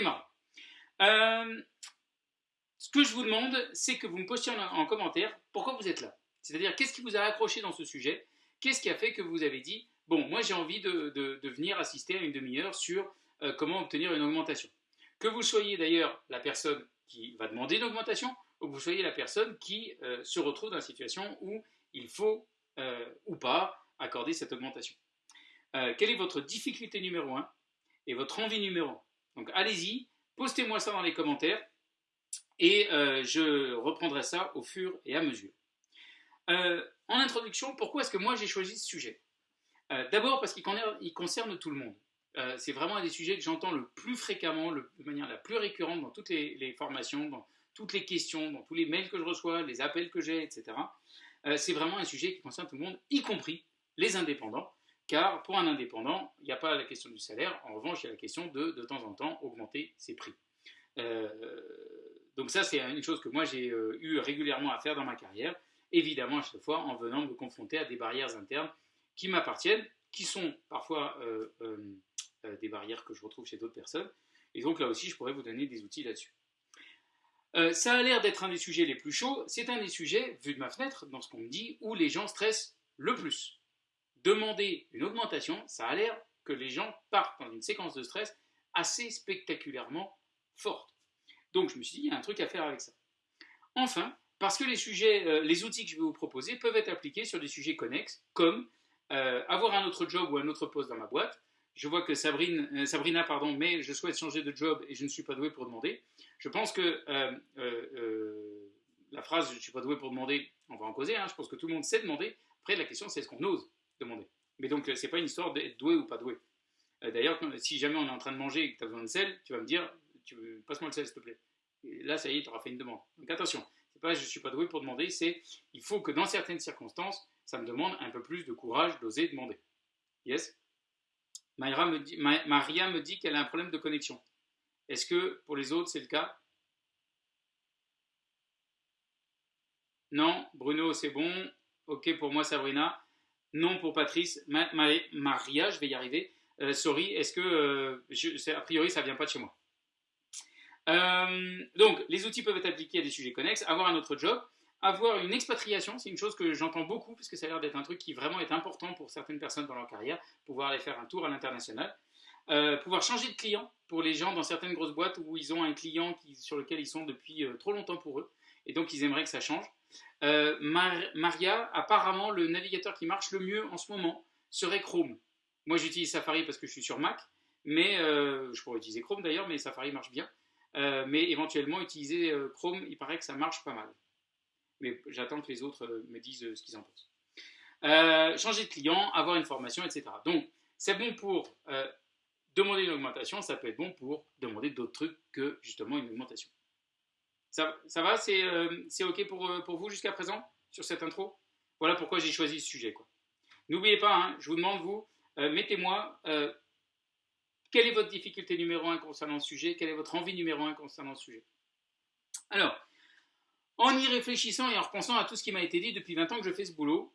Marrant. Euh, ce que je vous demande, c'est que vous me postiez en, commentaire pourquoi vous êtes là. C'est-à-dire, qu'est-ce qui vous a accroché dans ce sujet? Qu'est-ce qui a fait que vous avez dit, bon, moi j'ai envie de, venir assister à une demi-heure sur euh, comment obtenir une augmentation Que vous soyez d'ailleurs la personne qui va demander une augmentation, ou que vous soyez la personne qui euh, se retrouve dans la situation où il faut ou pas accorder cette augmentation. quelle est votre difficulté numéro 1 et votre envie numéro 1 Donc allez-y, postez-moi ça dans les commentaires et euh, je reprendrai ça au fur et à mesure. Euh, en introduction, pourquoi est-ce que moi j'ai choisi ce sujet? Euh, D'abord parce qu'il concerne tout le monde. c'est vraiment un des sujets que j'entends le plus fréquemment, de manière la plus récurrente dans toutes les, formations, dans toutes les questions, dans tous les mails que je reçois, les appels que j'ai, etc. c'est vraiment un sujet qui concerne tout le monde, y compris les indépendants, car pour un indépendant, il n'y a pas la question du salaire, en revanche, il y a la question de, de temps en temps, augmenter ses prix. Donc ça, c'est une chose que moi j'ai euh, eu régulièrement à faire dans ma carrière, évidemment à chaque fois en venant me confronter à des barrières internes qui m'appartiennent, qui sont parfois euh, euh, des barrières que je retrouve chez d'autres personnes. Et donc là aussi, je pourrais vous donner des outils là-dessus. ça a l'air d'être un des sujets les plus chauds. C'est un des sujets, vu de ma fenêtre, dans ce qu'on me dit, où les gens stressent le plus. Demander une augmentation, ça a l'air que les gens partent dans une séquence de stress assez spectaculairement forte. Donc je me suis dit, il y a un truc à faire avec ça. Enfin, parce que les, sujets, euh, les outils que je vais vous proposer peuvent être appliqués sur des sujets connexes, comme euh, avoir un autre job ou un autre poste dans ma boîte. Je vois que euh, Sabrina, pardon, mais je souhaite changer de job et je ne suis pas doué pour demander. Je pense que la phrase je ne suis pas doué pour demander, on va en causer, hein, je pense que tout le monde sait demander. Après, la question, c'est est-ce qu'on ose? Demander Mais donc, ce n'est pas une histoire d'être doué ou pas doué. D'ailleurs, si jamais on est en train de manger et que tu as besoin de sel, tu vas me dire passe-moi le sel, s'il te plaît. Là, ça y est, tu auras fait une demande. Donc attention, c'est pas je suis pas doué pour demander, c'est il faut que dans certaines circonstances, ça me demande un peu plus de courage d'oser demander. Yes? Me Maria me dit qu'elle a un problème de connexion. Est-ce que pour les autres, c'est le cas? Non, Bruno, c'est bon. Ok pour moi, Sabrina. Non pour Patrice. Maria, je vais y arriver. Euh, sorry, est-ce que, euh, a priori, ça vient pas de chez moi euh, donc, les outils peuvent être appliqués à des sujets connexes, avoir un autre job, avoir une expatriation, c'est une chose que j'entends beaucoup, puisque ça a l'air d'être un truc qui vraiment est important pour certaines personnes dans leur carrière, pouvoir aller faire un tour à l'international. Pouvoir changer de client pour les gens dans certaines grosses boîtes où ils ont un client sur lequel ils sont depuis trop longtemps pour eux, et donc ils aimeraient que ça change. Maria, apparemment, le navigateur qui marche le mieux en ce moment serait Chrome. Moi, j'utilise Safari parce que je suis sur Mac, mais je pourrais utiliser Chrome d'ailleurs, mais Safari marche bien. Euh, mais éventuellement utiliser euh, Chrome, il paraît que ça marche pas mal. Mais j'attends que les autres euh, me disent ce qu'ils en pensent. changer de client, avoir une formation, etc. Donc, c'est bon pour demander une augmentation, ça peut être bon pour demander d'autres trucs que justement une augmentation. Ça, va C'est OK pour, pour vous jusqu'à présent sur cette intro? Voilà pourquoi j'ai choisi ce sujet. N'oubliez pas, hein, je vous demande, vous, mettez-moi quelle est votre difficulté numéro un concernant le sujet? Quelle est votre envie numéro un concernant le sujet? Alors, en y réfléchissant et en repensant à tout ce qui m'a été dit depuis 20 ans que je fais ce boulot,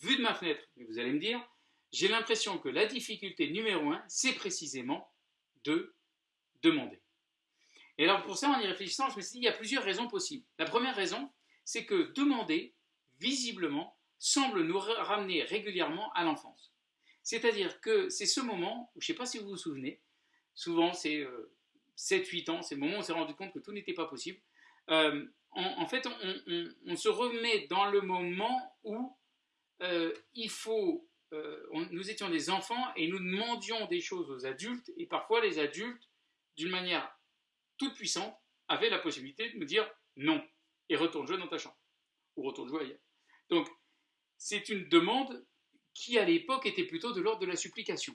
vu de ma fenêtre, vous allez me dire, j'ai l'impression que la difficulté numéro un, c'est précisément de demander. Et alors pour ça, en y réfléchissant, je me suis dit, il y a plusieurs raisons possibles. La première raison, c'est que demander, visiblement, semble nous ramener régulièrement à l'enfance. C'est-à-dire que c'est ce moment, où, je ne sais pas si vous vous souvenez, souvent c'est 7-8 euh, ans, c'est le moment où on s'est rendu compte que tout n'était pas possible. Euh, en, fait, on, se remet dans le moment où euh, il faut, nous étions des enfants et nous demandions des choses aux adultes, et parfois les adultes, d'une manière toute puissante, avaient la possibilité de nous dire non, et retourne jouer dans ta chambre, ou retourne jouer ailleurs. Donc, c'est une demande qui à l'époque était plutôt de l'ordre de la supplication.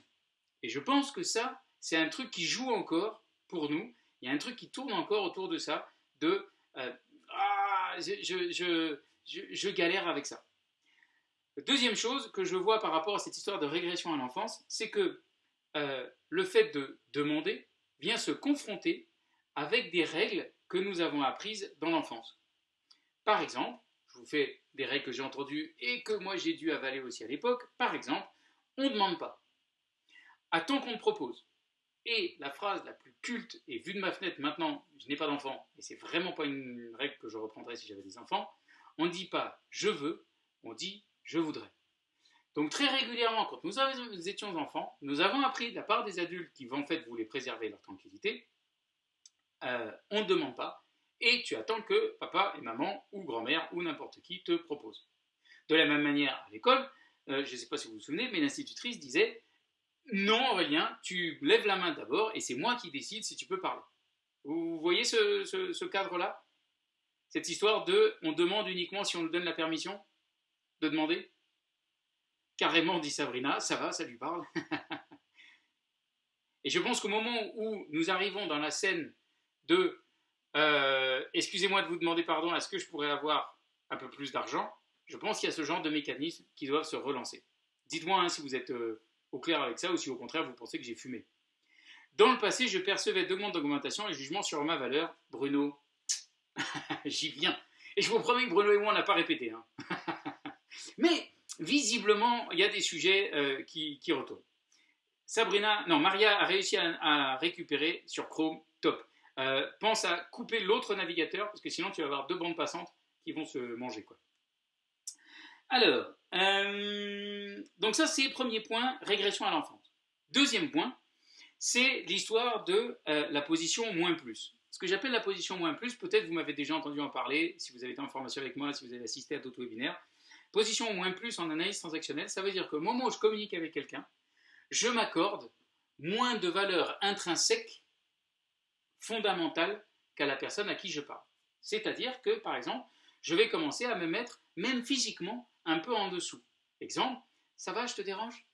Et je pense que ça, c'est un truc qui joue encore pour nous. Il y a un truc qui tourne encore autour de ça, de euh, ah, je, galère avec ça. Deuxième chose que je vois par rapport à cette histoire de régression à l'enfance, c'est que euh, le fait de demander vient se confronter avec des règles que nous avons apprises dans l'enfance. Par exemple, je vous fais des règles que j'ai entendues et que moi j'ai dû avaler aussi à l'époque. Par exemple, on ne demande pas. Attends qu'on te propose. Et la phrase la plus culte, et vue de ma fenêtre maintenant, je n'ai pas d'enfant, et c'est vraiment pas une règle que je reprendrais si j'avais des enfants, on ne dit pas je veux, on dit je voudrais. Donc très régulièrement, quand nous, étions enfants, nous avons appris de la part des adultes qui en fait voulaient préserver leur tranquillité, euh, on ne demande pas, et tu attends que papa et maman, ou grand-mère, ou n'importe qui te propose. De la même manière, à l'école, euh, je ne sais pas si vous vous souvenez, mais l'institutrice disait non, Aurélien, tu lèves la main d'abord et c'est moi qui décide si tu peux parler. Vous voyez ce, cadre-là? Cette histoire de on demande uniquement si on nous donne la permission de demander? Carrément, dit Sabrina, ça va, ça lui parle. et je pense qu'au moment où nous arrivons dans la scène de euh, excusez-moi de vous demander pardon, est-ce que je pourrais avoir un peu plus d'argent? Je pense qu'il y a ce genre de mécanismes qui doivent se relancer. Dites-moi hein, si vous êtes euh, au clair avec ça ou si au contraire vous pensez que j'ai fumé. Dans le passé, je percevais demandes d'augmentation et jugements sur ma valeur. Bruno, j'y viens. Et je vous promets que Bruno et moi, on n'a pas répété. Hein. Mais visiblement, il y a des sujets euh, qui, retournent. Sabrina, non, Maria a réussi à, récupérer sur Chrome, top. Euh, pense à couper l'autre navigateur, parce que sinon tu vas avoir deux bandes passantes qui vont se manger. Alors, euh, donc ça c'est premier point, régression à l'enfance. Deuxième point, c'est l'histoire de euh, la position moins plus. Ce que j'appelle la position moins plus, peut-être vous m'avez déjà entendu en parler, si vous avez été en formation avec moi, si vous avez assisté à d'autres webinaires. Position moins plus en analyse transactionnelle, ça veut dire qu'au moment où je communique avec quelqu'un, je m'accorde moins de valeur intrinsèque fondamentale qu'à la personne à qui je parle. C'est-à-dire que, par exemple, je vais commencer à me mettre, même physiquement, un peu en dessous. Exemple, ça va, je te dérange?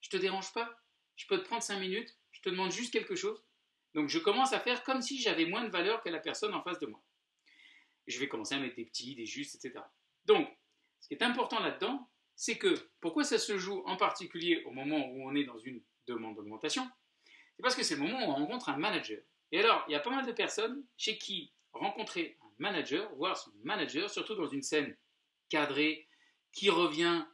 Je te dérange pas? Je peux te prendre cinq minutes Je te demande juste quelque chose? Donc je commence à faire comme si j'avais moins de valeur que la personne en face de moi. Je vais commencer à mettre des petits, des justes, etc. Donc, ce qui est important là-dedans, c'est que pourquoi ça se joue en particulier au moment où on est dans une demande d'augmentation? C'est parce que c'est le moment où on rencontre un manager. Et alors, il y a pas mal de personnes chez qui rencontrer un manager, voir son manager, surtout dans une scène cadrée, qui revient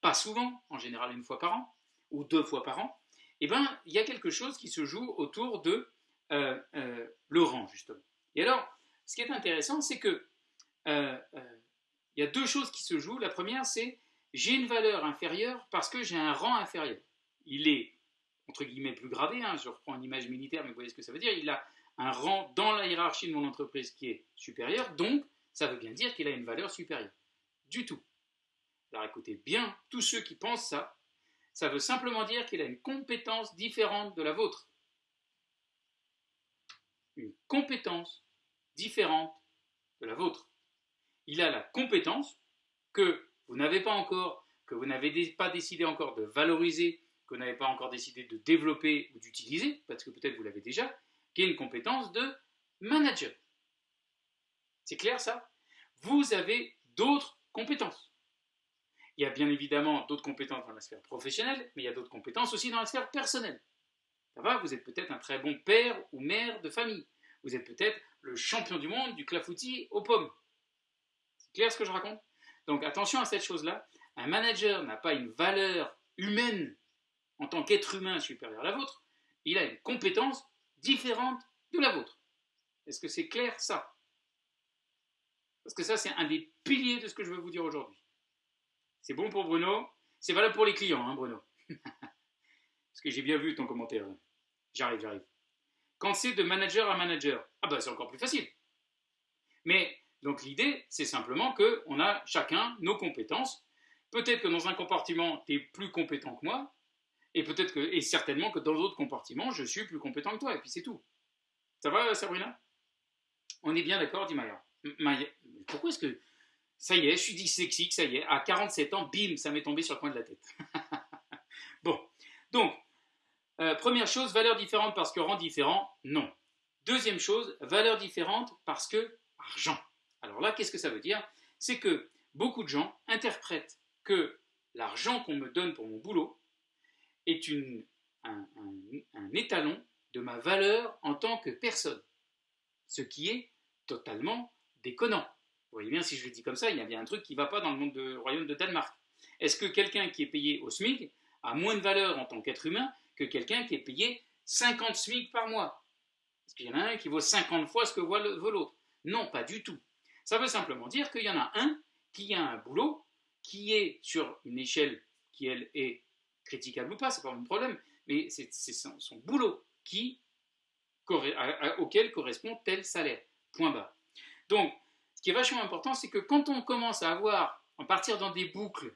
pas souvent, en général une fois par an, ou deux fois par an, eh bien, il y a quelque chose qui se joue autour de euh, euh, le rang, justement. Et alors, ce qui est intéressant, c'est que euh, il y a deux choses qui se jouent. La première, c'est j'ai une valeur inférieure parce que j'ai un rang inférieur. Il est, entre guillemets, plus gradé, hein, je reprends une image militaire, mais vous voyez ce que ça veut dire, il a un rang dans la hiérarchie de mon entreprise qui est supérieur, donc ça veut bien dire qu'il a une valeur supérieure. Du tout. Alors écoutez bien, tous ceux qui pensent ça, ça veut simplement dire qu'il a une compétence différente de la vôtre. Une compétence différente de la vôtre. Il a la compétence que vous n'avez pas encore, que vous n'avez pas décidé encore de valoriser, que vous n'avez pas encore décidé de développer ou d'utiliser, parce que peut-être vous l'avez déjà, qui est une compétence de manager. C'est clair ça? Vous avez d'autres compétences. Il y a bien évidemment d'autres compétences dans la sphère professionnelle, mais il y a d'autres compétences aussi dans la sphère personnelle. Ça va? Vous êtes peut-être un très bon père ou mère de famille. Vous êtes peut-être le champion du monde du clafoutis aux pommes. C'est clair ce que je raconte? Donc attention à cette chose-là. Un manager n'a pas une valeur humaine en tant qu'être humain supérieur à la vôtre. Il a une compétence différente de la vôtre. Est-ce que c'est clair ça? Parce que ça, c'est un des piliers de ce que je veux vous dire aujourd'hui. C'est bon pour Bruno? C'est valable pour les clients, hein, Bruno? Parce que j'ai bien vu ton commentaire. J'arrive, j'arrive. Quand c'est de manager à manager, ah ben c'est encore plus facile. Mais donc l'idée, c'est simplement qu'on a chacun nos compétences. Peut-être que dans un compartiment, tu es plus compétent que moi, et peut-être et certainement que dans d'autres compartiments, je suis plus compétent que toi, et puis c'est tout. Ça va, Sabrina? On est bien d'accord, dit Maya. Maya, pourquoi est-ce que. Ça y est, je suis dyslexique, ça y est, à 47 ans, bim, ça m'est tombé sur le coin de la tête. bon, donc, euh, première chose, valeur différente parce que rang différent, non. Deuxième chose, valeur différente parce que argent. Alors là, qu'est-ce que ça veut dire? C'est que beaucoup de gens interprètent que l'argent qu'on me donne pour mon boulot, est un, étalon de ma valeur en tant que personne. Ce qui est totalement déconnant. Vous voyez bien, si je le dis comme ça, il y a bien un truc qui ne va pas dans le monde du royaume de Danemark. Est-ce que quelqu'un qui est payé au SMIC a moins de valeur en tant qu'être humain que quelqu'un qui est payé 50 SMIC par mois? Est-ce qu'il y en a un qui vaut 50 fois ce que vaut l'autre? Non, pas du tout. Ça veut simplement dire qu'il y en a un qui a un boulot qui est sur une échelle qui, elle, est critiquable ou pas, c'est pas mon problème, mais c'est son, boulot qui, auquel correspond tel salaire. Point bas. Donc, ce qui est vachement important, c'est que quand on commence à avoir, à partir dans des boucles,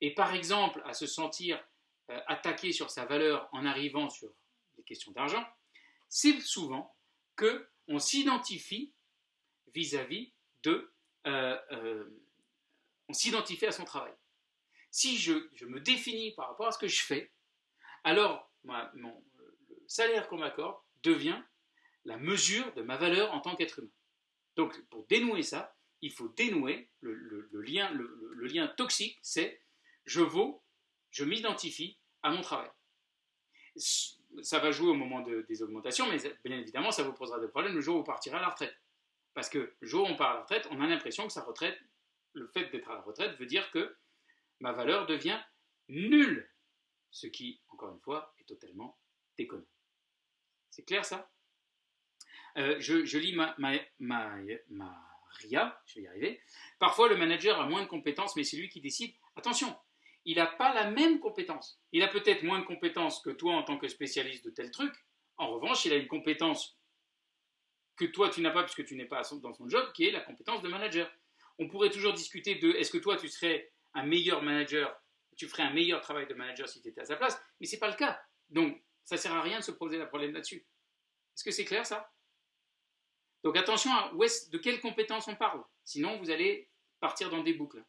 et par exemple à se sentir euh, attaqué sur sa valeur en arrivant sur les questions d'argent, c'est souvent que on s'identifie vis-à-vis de, euh, euh, on s'identifie à son travail. Si je, me définis par rapport à ce que je fais, alors mon, le salaire qu'on m'accorde devient la mesure de ma valeur en tant qu'être humain. Donc pour dénouer ça, il faut dénouer le, lien, toxique, c'est je vaux, je m'identifie à mon travail. Ça va jouer au moment des augmentations, mais bien évidemment, ça vous posera des problèmes le jour où vous partirez à la retraite. Parce que le jour où on part à la retraite, on a l'impression que sa retraite, le fait d'être à la retraite veut dire que ma valeur devient nulle. Ce qui, encore une fois, est totalement déconnant. C'est clair ça? Euh, je, lis ma, je vais y arriver. Parfois, le manager a moins de compétences, mais c'est lui qui décide. Attention, il n'a pas la même compétence. Il a peut-être moins de compétences que toi en tant que spécialiste de tel truc. En revanche, il a une compétence que toi tu n'as pas puisque tu n'es pas dans son job, qui est la compétence de manager. On pourrait toujours discuter de est-ce que toi tu serais un meilleur manager, tu ferais un meilleur travail de manager si tu étais à sa place, mais ce n'est pas le cas. Donc ça sert à rien de se poser la problème là-dessus. Est-ce que c'est clair ça? Donc attention à où est de quelles compétences on parle, sinon vous allez partir dans des boucles.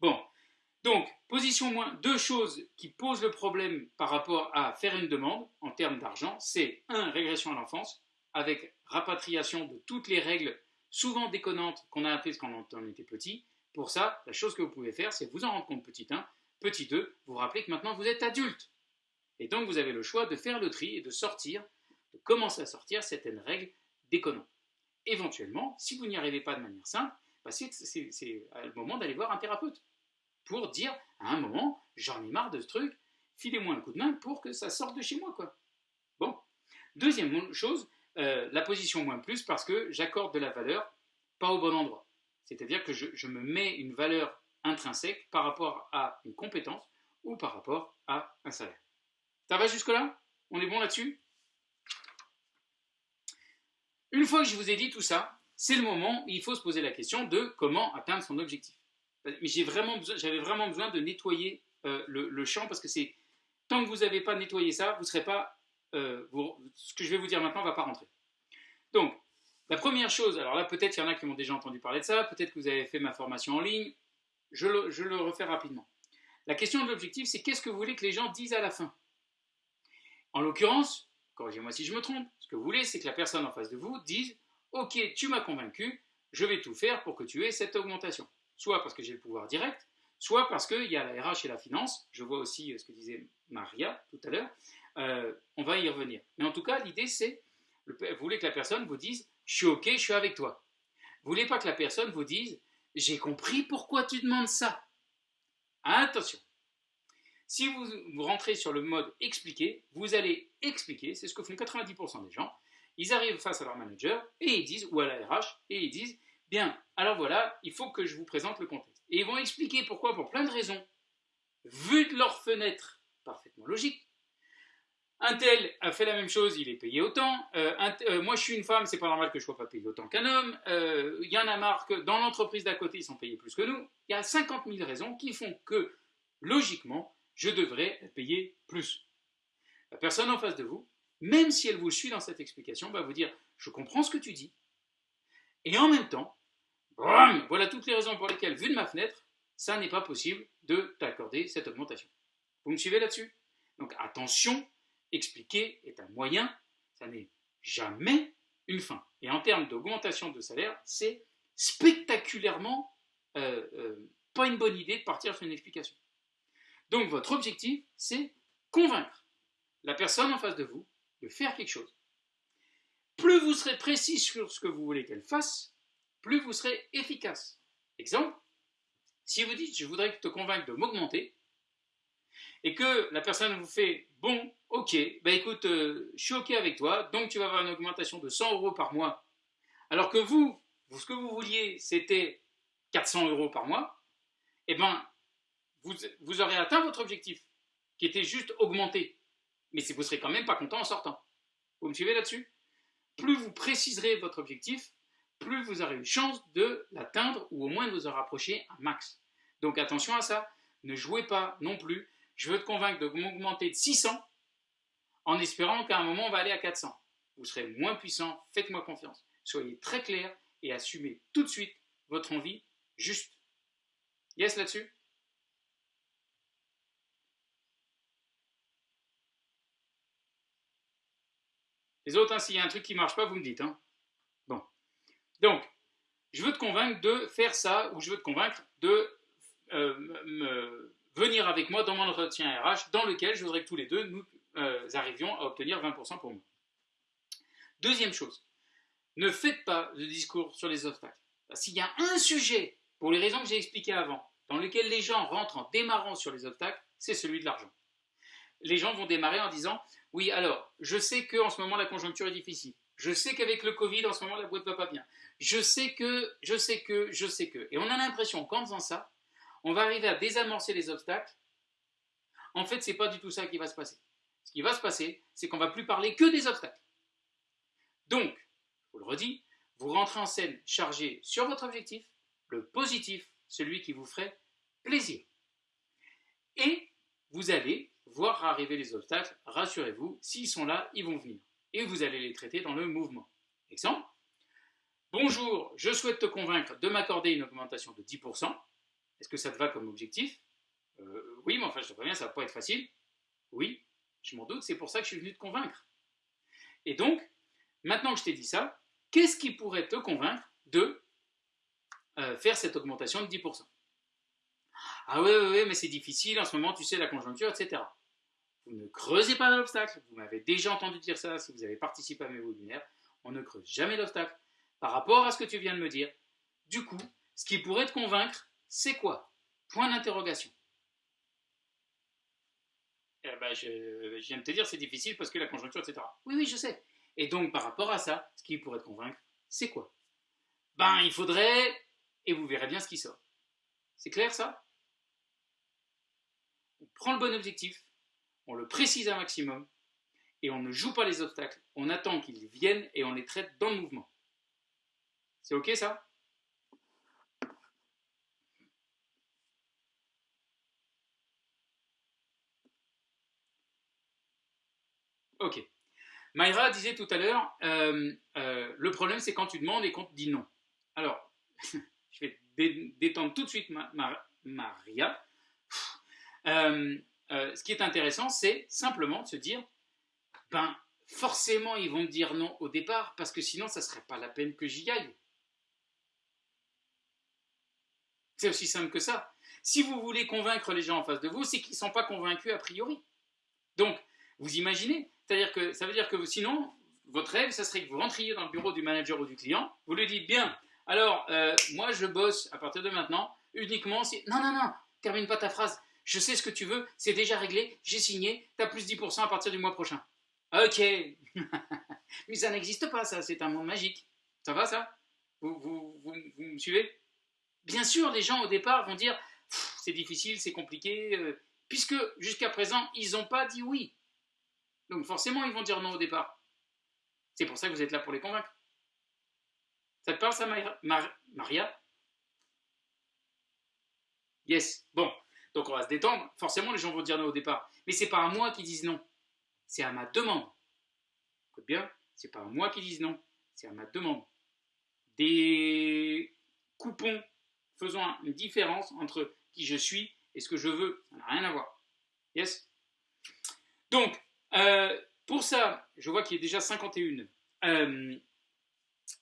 Bon, donc position moins, deux choses qui posent le problème par rapport à faire une demande en termes d'argent, c'est un, régression à l'enfance, avec rapatriation de toutes les règles souvent déconnantes qu'on a apprises quand on était petit. Pour ça, la chose que vous pouvez faire, c'est vous en rendre compte petit 1, petit 2, vous rappeler que maintenant vous êtes adulte. Et donc vous avez le choix de faire le tri et de sortir, de commencer à sortir certaines règles déconnantes. Éventuellement, si vous n'y arrivez pas de manière simple, bah, c'est le moment d'aller voir un thérapeute pour dire à un moment, j'en ai marre de ce truc, filez-moi un coup de main pour que ça sorte de chez moi. Quoi. Bon. Deuxième chose, euh, la position moins plus parce que j'accorde de la valeur pas au bon endroit. C'est-à-dire que je, me mets une valeur intrinsèque par rapport à une compétence ou par rapport à un salaire. Ça va jusque-là? On est bon là-dessus? Une fois que je vous ai dit tout ça, c'est le moment où il faut se poser la question de comment atteindre son objectif. J'avais vraiment, besoin de nettoyer euh, le, champ parce que tant que vous n'avez pas nettoyé ça, vous serez pas euh, ce que je vais vous dire maintenant ne va pas rentrer. Donc, la première chose, alors là peut-être il y en a qui m'ont déjà entendu parler de ça, peut-être que vous avez fait ma formation en ligne, je le, refais rapidement. La question de l'objectif, c'est qu'est-ce que vous voulez que les gens disent à la fin? En l'occurrence, corrigez-moi si je me trompe, ce que vous voulez, c'est que la personne en face de vous dise Ok, tu m'as convaincu, je vais tout faire pour que tu aies cette augmentation. Soit parce que j'ai le pouvoir direct, soit parce qu'il y a la RH et la finance, je vois aussi euh, ce que disait Maria tout à l'heure, euh, on va y revenir. Mais en tout cas, l'idée c'est, vous voulez que la personne vous dise, je suis ok, je suis avec toi. Vous voulez pas que la personne vous dise, j'ai compris pourquoi tu demandes ça. Attention. Si vous, vous rentrez sur le mode expliquer, vous allez expliquer, c'est ce que font 90% des gens. Ils arrivent face à leur manager et ils disent, ou à la RH, et ils disent, bien, alors voilà, il faut que je vous présente le contexte. Et ils vont expliquer pourquoi, pour plein de raisons, vu de leur fenêtre, parfaitement logique, un tel a fait la même chose, il est payé autant. Euh, euh, moi, je suis une femme, c'est pas normal que je sois pas payé autant qu'un homme. Euh, il y en a marre que dans l'entreprise d'à côté, ils sont payés plus que nous. Il y a 50 000 raisons qui font que, logiquement, je devrais payé plus. La personne en face de vous, même si elle vous suit dans cette explication, va vous dire Je comprends ce que tu dis. Et en même temps, voilà toutes les raisons pour lesquelles, vu de ma fenêtre, ça n'est pas possible de t'accorder cette augmentation. Vous me suivez là-dessus? Donc attention expliquer est un moyen, ça n'est jamais une fin. Et en termes d'augmentation de salaire, c'est spectaculairement euh, euh, pas une bonne idée de partir sur une explication. Donc votre objectif, c'est convaincre la personne en face de vous de faire quelque chose. Plus vous serez précis sur ce que vous voulez qu'elle fasse, plus vous serez efficace. Exemple, si vous dites je voudrais te convaincre de m'augmenter, et que la personne vous fait bon, ok, bah écoute, euh, je suis ok avec toi, donc tu vas avoir une augmentation de 100 euros par mois, alors que vous, ce que vous vouliez, c'était 400 euros par mois, eh ben, vous, vous aurez atteint votre objectif, qui était juste augmenté. Mais vous ne serez quand même pas content en sortant. Vous me suivez là-dessus? Plus vous préciserez votre objectif, plus vous aurez une chance de l'atteindre ou au moins de vous en rapprocher un max. Donc attention à ça, ne jouez pas non plus. Je veux te convaincre de m'augmenter de 600 en espérant qu'à un moment on va aller à 400. Vous serez moins puissant, faites-moi confiance. Soyez très clair et assumez tout de suite votre envie juste. Yes là-dessus? Les autres, hein, s'il y a un truc qui ne marche pas, vous me dites. Hein. Bon. Donc, je veux te convaincre de faire ça, ou je veux te convaincre de euh, venir avec moi dans mon entretien RH, dans lequel je voudrais que tous les deux, nous euh, arrivions à obtenir 20% pour moi. Deuxième chose, ne faites pas de discours sur les obstacles. S'il y a un sujet, pour les raisons que j'ai expliquées avant, dans lequel les gens rentrent en démarrant sur les obstacles, c'est celui de l'argent. Les gens vont démarrer en disant Oui, alors, je sais qu'en ce moment la conjoncture est difficile. Je sais qu'avec le Covid, en ce moment, la boîte ne va pas bien. Je sais que, je sais que, je sais que. Et on a l'impression qu'en faisant ça, on va arriver à désamorcer les obstacles. En fait, ce n'est pas du tout ça qui va se passer. Ce qui va se passer, c'est qu'on ne va plus parler que des obstacles. Donc, je vous le redis, vous rentrez en scène chargé sur votre objectif, le positif, celui qui vous ferait plaisir. Et vous allez voir arriver les obstacles, rassurez-vous, s'ils sont là, ils vont venir. Et vous allez les traiter dans le mouvement. Exemple, bonjour, je souhaite te convaincre de m'accorder une augmentation de 10%. Est-ce que ça te va comme objectif? Euh, Oui, mais enfin, je te préviens, ça va pas être facile. Oui, je m'en doute, c'est pour ça que je suis venu te convaincre. Et donc, maintenant que je t'ai dit ça, qu'est-ce qui pourrait te convaincre de euh, faire cette augmentation de 10% Ah oui, oui, oui, mais c'est difficile, en ce moment, tu sais, la conjoncture, etc. Vous ne creusez pas l'obstacle, vous m'avez déjà entendu dire ça si vous avez participé à mes webinaires, on ne creuse jamais l'obstacle. Par rapport à ce que tu viens de me dire, du coup, ce qui pourrait te convaincre, c'est quoi? Point d'interrogation. Eh ben, je, je, viens de te dire, c'est difficile parce que la conjoncture, etc. Oui, oui, je sais. Et donc, par rapport à ça, ce qui pourrait te convaincre, c'est quoi? Ben, il faudrait... Et vous verrez bien ce qui sort. C'est clair, ça? On prend le bon objectif, on le précise un maximum, et on ne joue pas les obstacles. On attend qu'ils viennent et on les traite dans le mouvement. C'est OK, ça? Ok. Mayra disait tout à l'heure, euh, euh, le problème c'est quand tu demandes et quand tu dis non. Alors, je vais détendre tout de suite Maria. Euh, ce qui est intéressant, c'est simplement de se dire, ben forcément ils vont me dire non au départ, parce que sinon ça ne serait pas la peine que j'y aille. C'est aussi simple que ça. Si vous voulez convaincre les gens en face de vous, c'est qu'ils ne sont pas convaincus a priori. Donc, vous imaginez, c'est-à-dire que ça veut dire que sinon, votre rêve, ça serait que vous rentriez dans le bureau du manager ou du client, vous lui dites bien, alors euh, moi je bosse à partir de maintenant uniquement si... Non, non, non, termine pas ta phrase. Je sais ce que tu veux, c'est déjà réglé, j'ai signé, tu as plus 10% à partir du mois prochain. Ok, mais ça n'existe pas ça, c'est un monde magique. Ça va ça? Vous, vous, vous, me suivez? Bien sûr, les gens au départ vont dire, c'est difficile, c'est compliqué, euh, puisque jusqu'à présent, ils n'ont pas dit oui. Donc forcément, ils vont dire non au départ. C'est pour ça que vous êtes là pour les convaincre. Ça te parle ça, Maria? Yes. Bon, donc on va se détendre. Forcément, les gens vont dire non au départ. Mais c'est pas à moi qui disent non. C'est à ma demande. Écoute bien, c'est pas à moi qui disent non. C'est à ma demande. Des coupons faisant une différence entre qui je suis et ce que je veux. Ça n'a rien à voir. Yes? Donc, euh, pour ça, je vois qu'il a déjà 51. Euh,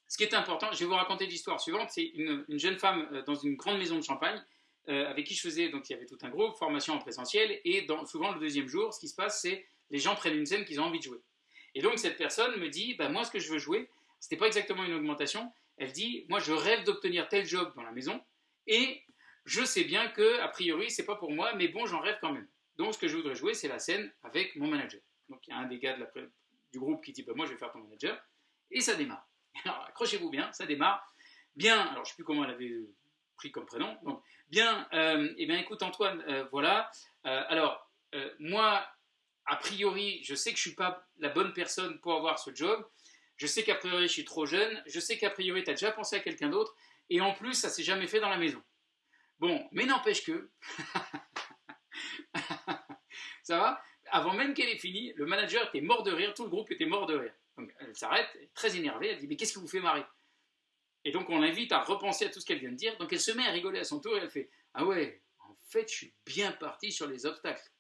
ce qui est important, je vais vous raconter l'histoire suivante. C'est une, jeune femme euh, dans une grande maison de champagne avec qui je faisais, donc il y avait tout un groupe, formation en présentiel, et souvent le deuxième jour, ce qui se passe, c'est les gens prennent une scène qu'ils ont envie de jouer. Et donc cette personne me dit, bah, moi ce que je veux jouer, c'était pas exactement une augmentation, elle dit, moi je rêve d'obtenir tel job dans la maison, et je sais bien que, a priori, c'est pas pour moi, mais bon, j'en rêve quand même. Donc ce que je voudrais jouer, c'est la scène avec mon manager. Donc il y a un des gars du groupe qui dit bah, Moi, je vais faire ton manager. Et ça démarre. Alors accrochez-vous bien, ça démarre. Bien, alors je ne sais plus comment elle avait pris comme prénom. Donc, bien, euh, eh bien écoute Antoine, euh, voilà. Euh, alors, moi, a priori, je sais que je ne suis pas la bonne personne pour avoir ce job. Je sais qu'a priori, je suis trop jeune. Je sais qu'a priori, tu as déjà pensé à quelqu'un d'autre. Et en plus, ça s'est jamais fait dans la maison. Bon, mais n'empêche que. ça va? Avant même qu'elle ait fini, le manager était mort de rire, tout le groupe était mort de rire. Donc elle s'arrête, très énervée, elle dit Mais qu'est-ce qui vous fait marrer Et donc on l'invite à repenser à tout ce qu'elle vient de dire. Donc elle se met à rigoler à son tour et elle fait Ah ouais, en fait, je suis bien parti sur les obstacles.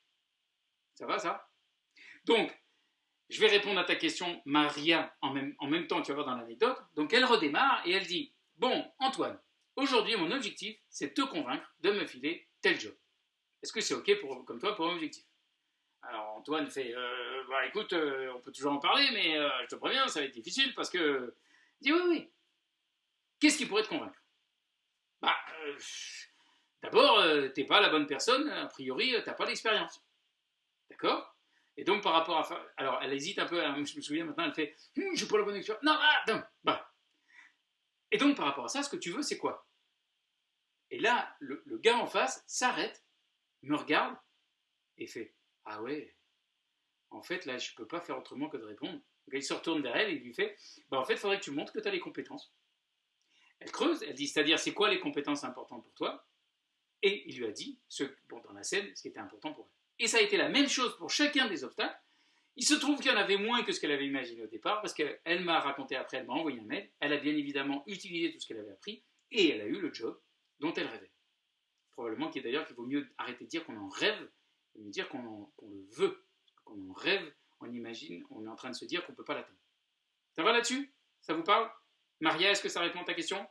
Ça va ça? Donc, je vais répondre à ta question, Maria, en même, temps, tu vas voir dans l'anecdote. Donc elle redémarre et elle dit Bon, Antoine, aujourd'hui mon objectif, c'est de te convaincre de me filer tel job. Est-ce que c'est OK pour, comme toi pour un objectif? Alors Antoine fait euh, bah, écoute, euh, on peut toujours en parler, mais euh, je te préviens, ça va être difficile parce que. Il dit oui, oui. Qu'est-ce qui pourrait te convaincre? Bah, d'abord, t'es pas la bonne personne, a priori, t'as pas l'expérience. D'accord? Et donc par rapport à. Alors elle hésite un peu, je me souviens maintenant, elle fait Je n'ai pas la bonne expérience. Non, ah, non, bah. Et donc par rapport à ça, ce que tu veux, c'est quoi? Et là, le gars en face s'arrête, me regarde et fait Ah ouais, en fait, là, je ne peux pas faire autrement que de répondre. Il se retourne vers elle et il lui fait bah, En fait, il faudrait que tu montres que tu as les compétences. Elle creuse, elle dit C'est-à-dire, c'est quoi les compétences importantes pour toi? Et il lui a dit, ce, dans la scène, ce qui était important pour elle. Et ça a été la même chose pour chacun des obstacles. Il se trouve qu'il y en avait moins que ce qu'elle avait imaginé au départ, parce qu'elle m'a raconté après, elle m'a envoyé un mail. Elle a bien évidemment utilisé tout ce qu'elle avait appris, et elle a eu le job dont elle rêvait. Probablement qu'il d'ailleurs qu'il vaut mieux arrêter de dire qu'on en rêve, et mieux dire qu'on le veut on rêve, on imagine, on est en train de se dire qu'on ne peut pas l'atteindre. Ça va là-dessus? Ça vous parle? Maria, est-ce que ça répond à ta question?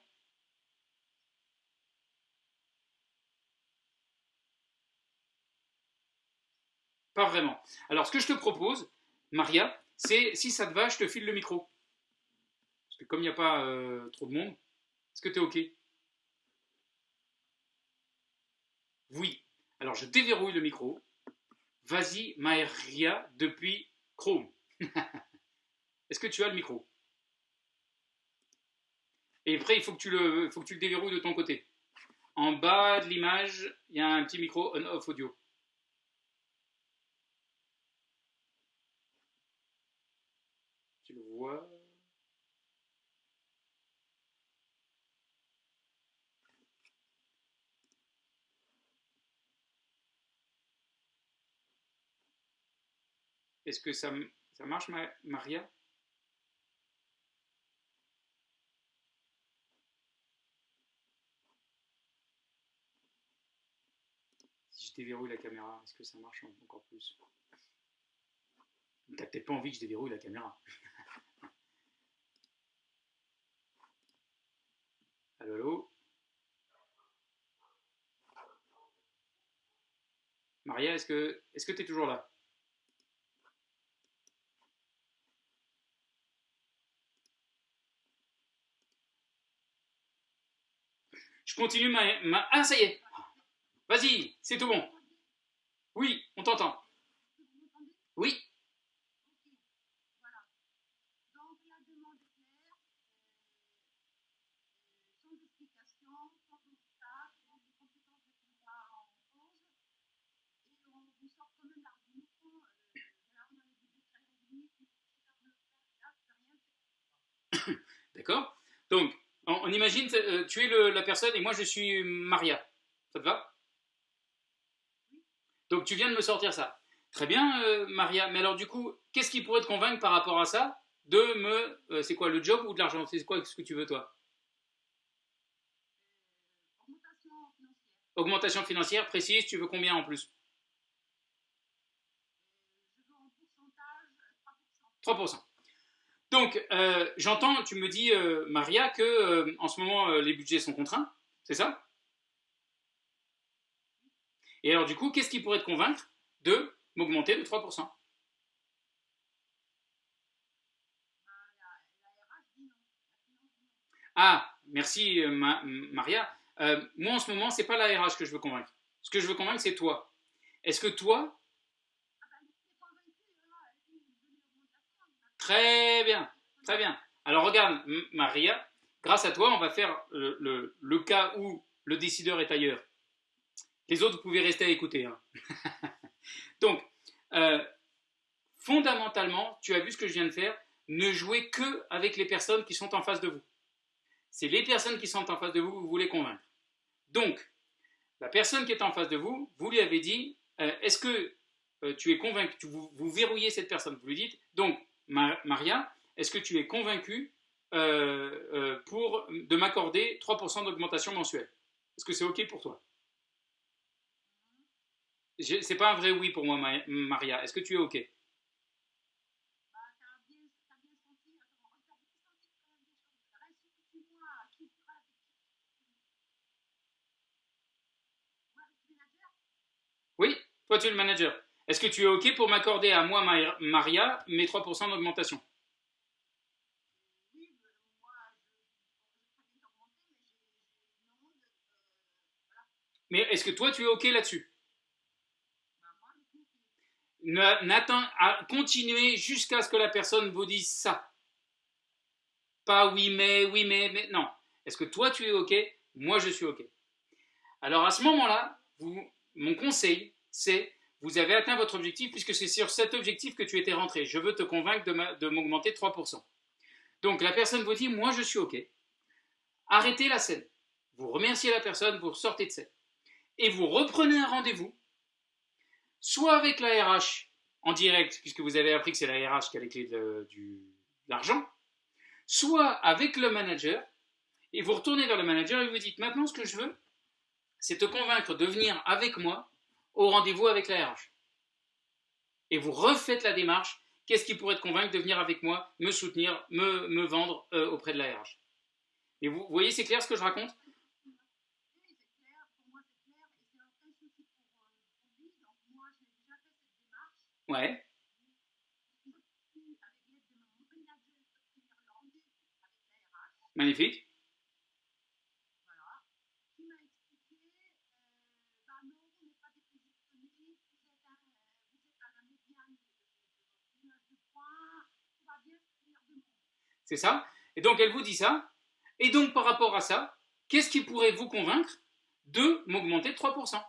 Pas vraiment. Alors, ce que je te propose, Maria, c'est, si ça te va, je te file le micro. Parce que comme il n'y a pas euh, trop de monde, est-ce que tu es OK? Oui. Alors, je déverrouille le micro. Vas-y, Maria, depuis Chrome. Est-ce que tu as le micro? Et après, il faut que, tu le, faut que tu le déverrouilles de ton côté. En bas de l'image, il y a un petit micro on-off audio. Tu le vois Est-ce que ça, ça marche, Maria? Si je déverrouille la caméra, est-ce que ça marche encore plus? T'as peut-être pas envie que je déverrouille la caméra. allô, allô? Maria, est-ce que tu es toujours là Je continue ma, Ah, ça y est Vas-y, c'est tout bon. Oui, on t'entend. Oui D'accord Donc, on, imagine, euh, tu es la personne et moi je suis Maria. Ça te va? Donc tu viens de me sortir ça. Très bien, euh, Maria. Mais alors du coup, qu'est-ce qui pourrait te convaincre par rapport à ça? De me... Euh, c'est quoi, le job ou de l'argent? C'est quoi ce que tu veux toi? Augmentation financière. Augmentation financière, précise, tu veux combien en plus? Je veux en pourcentage 3%. 3%. Donc, euh, j'entends, tu me dis, euh, Maria, que euh, en ce moment, les budgets sont contraints, c'est ça? Et alors, du coup, qu'est-ce qui pourrait te convaincre de m'augmenter de 3% Ah, merci Maria. moi, en ce moment, ce n'est pas la RH que je veux convaincre. Ce que je veux convaincre, c'est toi. Est-ce que toi, Très bien, très bien. Alors regarde, Maria, grâce à toi, on va faire le, le, cas où le décideur est ailleurs. Les autres, vous pouvez rester à écouter. Hein. Donc, euh, fondamentalement, tu as vu ce que je viens de faire, ne jouez que avec les personnes qui sont en face de vous. C'est les personnes qui sont en face de vous que vous voulez convaincre. Donc, la personne qui est en face de vous, vous lui avez dit, euh, est-ce que euh, tu es convaincu, vous, vous, verrouillez cette personne, vous lui dites, donc, Maria, est-ce que tu es convaincu euh, pour, de m'accorder 3% d'augmentation mensuelle? Est-ce que c'est OK pour toi? C'est pas un vrai oui pour moi, Maria. Est-ce que tu es OK? Oui, toi tu es le manager? Est-ce que tu es OK pour m'accorder à moi, Maria, mes 3% d'augmentation? Mais est-ce que toi tu es OK là-dessus? N'attends à continuer jusqu'à ce que la personne vous dise ça. Pas oui mais, oui mais, mais non. Est-ce que toi tu es OK? Moi je suis OK. Alors à ce moment-là, mon conseil, c'est vous avez atteint votre objectif puisque c'est sur cet objectif que tu étais rentré. Je veux te convaincre de m'augmenter 3%. Donc la personne vous dit, moi je suis OK. Arrêtez la scène. Vous remerciez la personne, vous sortez de scène. Et vous reprenez un rendez-vous, soit avec la RH en direct, puisque vous avez appris que c'est la RH qui a les clés de, l'argent, soit avec le manager, et vous retournez vers le manager et vous dites, maintenant ce que je veux, c'est te convaincre de venir avec moi au rendez-vous avec la RH. Et vous refaites la démarche. Qu'est-ce qui pourrait te convaincre de venir avec moi, me soutenir, me, vendre euh, auprès de la RH Et vous, voyez, c'est clair ce que je raconte? Ouais. Magnifique. C'est ça Et donc elle vous dit ça. Et donc par rapport à ça, qu'est-ce qui pourrait vous convaincre de m'augmenter de 3%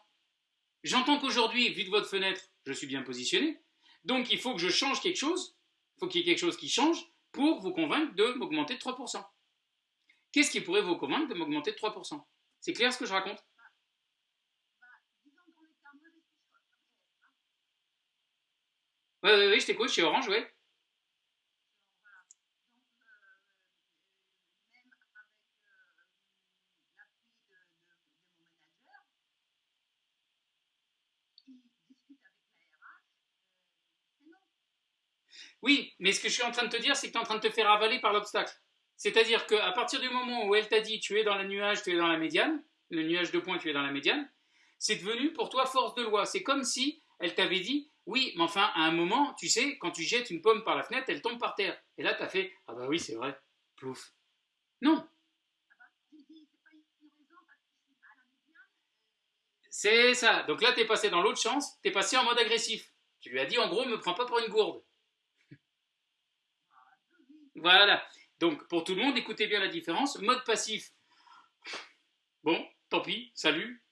J'entends qu'aujourd'hui, vu de votre fenêtre, je suis bien positionné. Donc il faut que je change quelque chose. Il faut qu'il y ait quelque chose qui change pour vous convaincre de m'augmenter de 3%. Qu'est-ce qui pourrait vous convaincre de m'augmenter de 3% C'est clair ce que je raconte? Oui, oui, oui, je t'écoute, chez Orange, oui. Oui, mais ce que je suis en train de te dire, c'est que tu es en train de te faire avaler par l'obstacle. C'est-à-dire qu'à partir du moment où elle t'a dit tu es dans le nuage, tu es dans la médiane, le nuage de points, tu es dans la médiane, c'est devenu pour toi force de loi. C'est comme si elle t'avait dit oui, mais enfin, à un moment, tu sais, quand tu jettes une pomme par la fenêtre, elle tombe par terre. Et là, tu as fait ah bah oui, c'est vrai, plouf. Non. C'est ça. Donc là, tu es passé dans l'autre chance, tu es passé en mode agressif. Tu lui as dit en gros, me prends pas pour une gourde. Voilà. Donc, pour tout le monde, écoutez bien la différence. Mode passif, bon, tant pis, salut.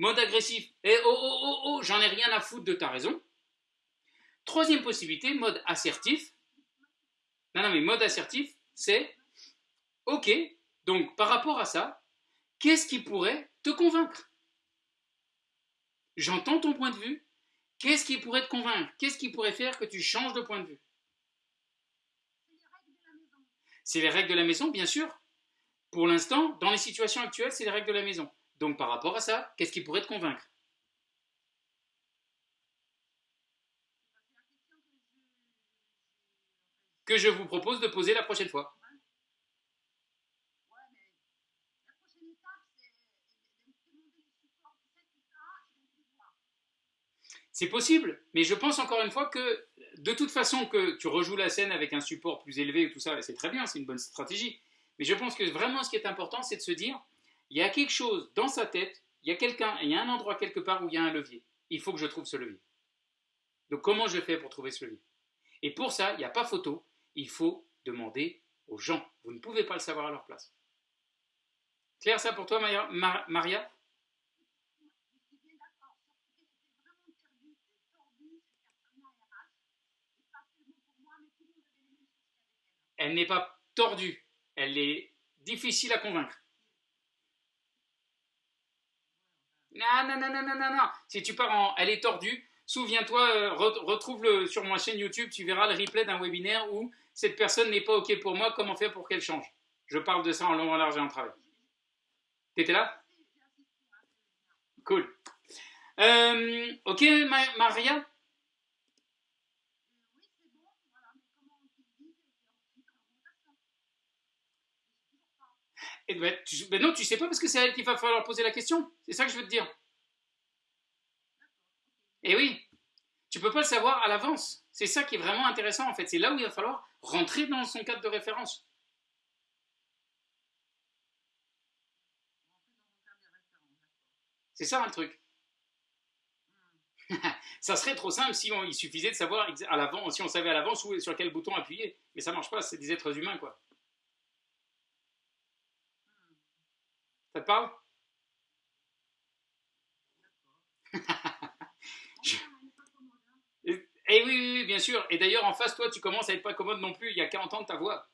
Mode agressif, eh oh, oh, oh, oh, j'en ai rien à foutre de ta raison. Troisième possibilité, mode assertif. Non, non, mais mode assertif, c'est OK, donc par rapport à ça, qu'est-ce qui pourrait te convaincre? J'entends ton point de vue. Qu'est-ce qui pourrait te convaincre? Qu'est-ce qui pourrait faire que tu changes de point de vue? C'est les règles de la maison, bien sûr. Pour l'instant, dans les situations actuelles, c'est les règles de la maison. Donc par rapport à ça, qu'est-ce qui pourrait te convaincre? Que je vous propose de poser la prochaine fois. C'est possible, mais je pense encore une fois que de toute façon que tu rejoues la scène avec un support plus élevé et tout ça, c'est très bien, c'est une bonne stratégie. Mais je pense que vraiment ce qui est important, c'est de se dire, il y a quelque chose dans sa tête, il y a quelqu'un, il y a un endroit quelque part où il y a un levier. Il faut que je trouve ce levier. Donc comment je fais pour trouver ce levier? Et pour ça, il n'y a pas photo, Il faut demander aux gens. Vous ne pouvez pas le savoir à leur place. Claire ça pour toi, Maria? Elle n'est pas tordue, elle est difficile à convaincre. Non, non, non, non, non, non. Si tu pars en elle est tordue, souviens-toi, euh, retrouve-le sur ma chaîne YouTube, tu verras le replay d'un webinaire où cette personne n'est pas OK pour moi, comment faire pour qu'elle change? Je parle de ça en long, en large et en travail. T'étais là? Cool. Euh, ok, Maria? Et ben, tu, ben non, tu sais pas parce que c'est elle qu'il va falloir poser la question. C'est ça que je veux te dire. Et oui, tu peux pas le savoir à l'avance. C'est ça qui est vraiment intéressant en fait. C'est là où il va falloir rentrer dans son cadre de référence. C'est ça le truc. ça serait trop simple si il suffisait de savoir à l'avance, si on savait à l'avance sur quel bouton appuyer. Mais ça marche pas, c'est des êtres humains quoi. Ça te parle? Et eh oui, oui, bien sûr. Et d'ailleurs, en face, toi, tu commences à être pas commode non plus. Il y a 40 ans de ta voix.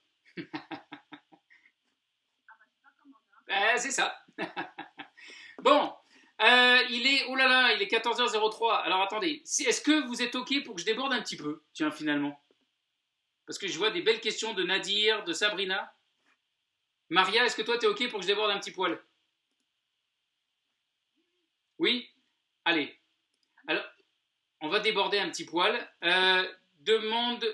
ben, c'est ça. bon, euh, il est, oh là là, il est 14h03. Alors attendez, est-ce que vous êtes OK pour que je déborde un petit peu? Tiens, finalement. Parce que je vois des belles questions de Nadir, de Sabrina. Maria, est-ce que toi, tu es OK pour que je déborde un petit poil? Oui Allez. Alors, on va déborder un petit poil. Euh, demande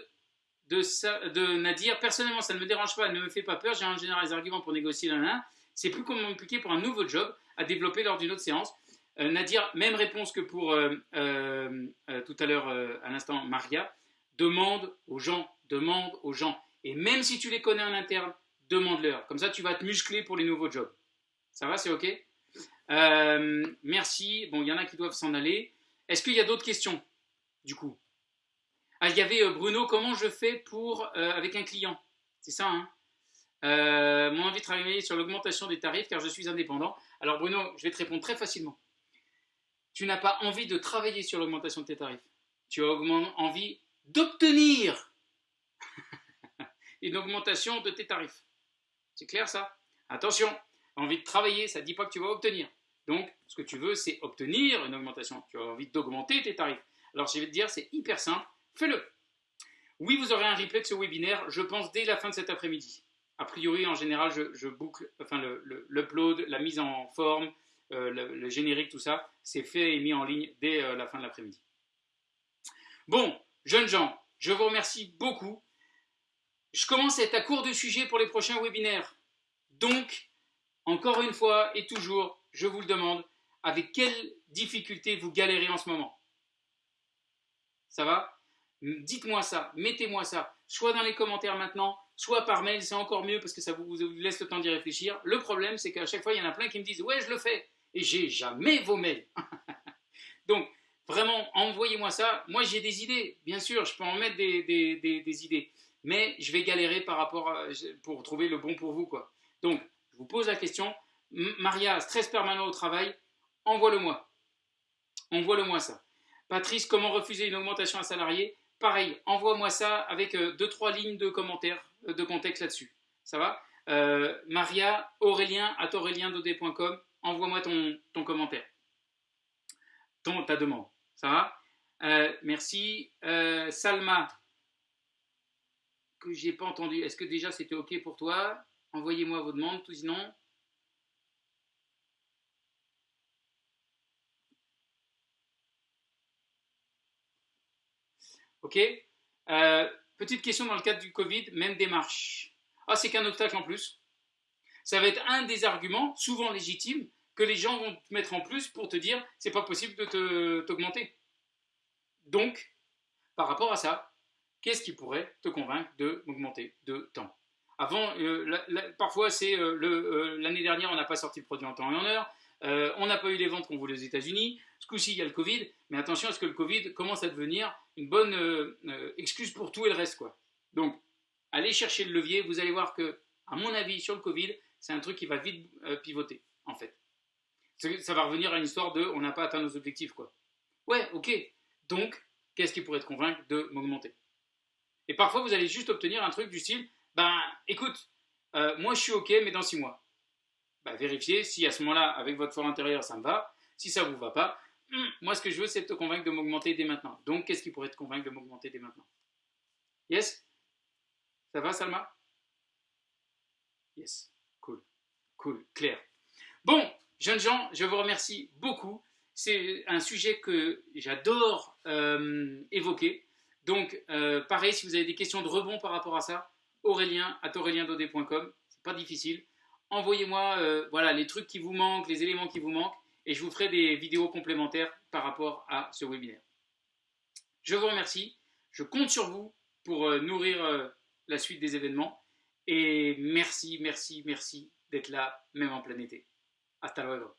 de, Nadir. Personnellement, ça ne me dérange pas, ne me fait pas peur. J'ai en général des arguments pour négocier l'un C'est plus compliqué pour un nouveau job à développer lors d'une autre séance. Euh, Nadir, même réponse que pour euh, tout à l'heure, à l'instant, Maria. Demande aux gens, demande aux gens. Et même si tu les connais en interne, demande-leur. Comme ça, tu vas te muscler pour les nouveaux jobs. Ça va, c'est OK? Euh, Merci. Bon, il y en a qui doivent s'en aller. Est-ce qu'il y a d'autres questions, du coup? Ah, il y avait euh, Bruno, comment je fais pour euh, avec un client? C'est ça, hein? Mon envie de travailler sur l'augmentation des tarifs car je suis indépendant. Alors Bruno, je vais te répondre très facilement. Tu n'as pas envie de travailler sur l'augmentation de tes tarifs. Tu as envie d'obtenir une augmentation de tes tarifs. C'est clair ça? Attention, envie de travailler, ça ne dit pas que tu vas obtenir. Donc, ce que tu veux, c'est obtenir une augmentation. Tu as envie d'augmenter tes tarifs. Alors, je vais te dire, c'est hyper simple, fais-le. Oui, vous aurez un replay de ce webinaire, je pense, dès la fin de cet après-midi. A priori, en général, je, boucle, enfin, l'upload, la mise en forme, euh, le, générique, tout ça, c'est fait et mis en ligne dès euh, la fin de l'après-midi. Bon, jeunes gens, je vous remercie beaucoup. Je commence à être à court de sujets pour les prochains webinaires. Donc, encore une fois et toujours, je vous le demande, avec quelles difficultés vous galérez en ce moment? Ça va? Dites-moi ça, mettez-moi ça, soit dans les commentaires maintenant, soit par mail, c'est encore mieux parce que ça vous, laisse le temps d'y réfléchir. Le problème, c'est qu'à chaque fois, il y en a plein qui me disent Ouais, je le fais, et j'ai jamais vos mails. Donc, vraiment, envoyez-moi ça. Moi, j'ai des idées, bien sûr, je peux en mettre des, idées, mais je vais galérer par rapport à, pour trouver le bon pour vous. quoi. Donc, je vous pose la question. Maria, stress permanent au travail, envoie-le-moi. Envoie-le-moi ça. Patrice, comment refuser une augmentation à salarié Pareil, envoie-moi ça avec euh, deux, trois lignes de commentaires, euh, de contexte là-dessus. Ça va? Euh, Maria, Aurélien, à auréliendodé.com, envoie-moi ton, ton commentaire. Ton, ta demande. Ça va? Merci. Salma, que j'ai pas entendu. Est-ce que déjà c'était OK pour toi? Envoyez-moi vos demandes, tout sinon. Ok euh, Petite question dans le cadre du Covid, même démarche. Ah, c'est qu'un obstacle en plus. Ça va être un des arguments, souvent légitimes, que les gens vont te mettre en plus pour te dire c'est pas possible de t'augmenter. Donc, par rapport à ça, qu'est-ce qui pourrait te convaincre de m'augmenter de temps? Avant, euh, parfois, c'est euh, euh, l'année dernière, on n'a pas sorti le produit en temps et en heure. on n'a pas eu les ventes qu'on voulait aux États-Unis. Ce coup-ci, il y a le Covid. Mais attention à ce que le Covid commence à devenir une bonne excuse pour tout et le reste. Quoi. Donc, allez chercher le levier, vous allez voir que, à mon avis, sur le Covid, c'est un truc qui va vite pivoter, en fait. Ça va revenir à une histoire de on n'a pas atteint nos objectifs, quoi. Ouais, ok. Donc, qu'est-ce qui pourrait te convaincre de m'augmenter? Et parfois, vous allez juste obtenir un truc du style, ben, écoute, euh, moi je suis ok, mais dans six mois. Ben, vérifiez si à ce moment-là, avec votre fort intérieur, ça me va. Si ça ne vous va pas, hmm, moi ce que je veux, c'est te convaincre de m'augmenter dès maintenant. Donc, qu'est-ce qui pourrait te convaincre de m'augmenter dès maintenant? Yes? Ça va, Salma? Yes. Cool. Cool. Clair. Bon, jeunes gens, je vous remercie beaucoup. C'est un sujet que j'adore euh, évoquer. Donc, euh, pareil, si vous avez des questions de rebond par rapport à ça, aurélien à aureliendodé.com, c'est pas difficile. Envoyez-moi euh, les trucs qui vous manquent, les éléments qui vous manquent, et je vous ferai des vidéos complémentaires par rapport à ce webinaire. Je vous remercie, je compte sur vous pour nourrir la suite des événements, et merci, merci, merci d'être là, même en plein été. Hasta luego.